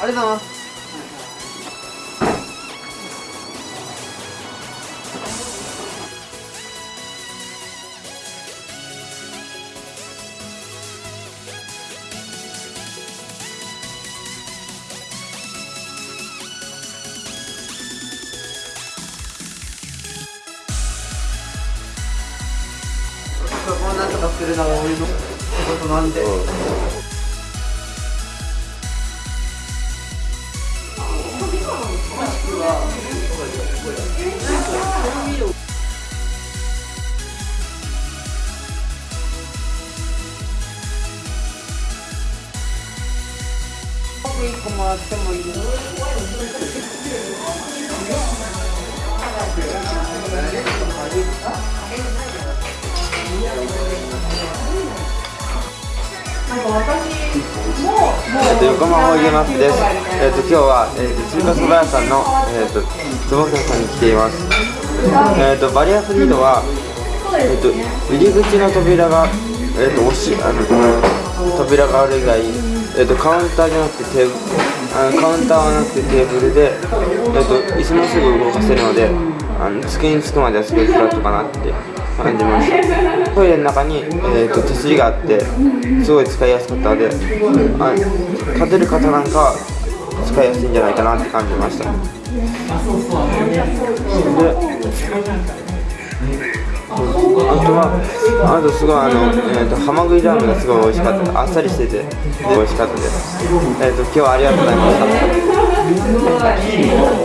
ありがとうございますここなんとかするのが俺の仕事なんで、僕一個もらってもいい？えっと、横浜おいげますです。えっと、今日は、えっと、中華そば屋さんの、えっと、坪倉さんに来ています。えっと、バリアフリードは、えっと、入り口の扉が、えっと、押し、あの、扉がある以外、えっと、カウンターじゃなくてテーブル、あのカウンターはなくてテーブルで、えっと、椅子もすぐ動かせるので、あの、机に着くまではすごいフラットかなって感じました。トイレの中に、えっと、手すりがあって、すごい使いやすかったので、あ立てる方なんかは使いやすいんじゃないかなって感じました。で、あとは、あとすごいあの、えー、とハマグリラーメンがすごい美味しかった。あっさりしてて、美味しかったです。えっ、と、今日はありがとうございました。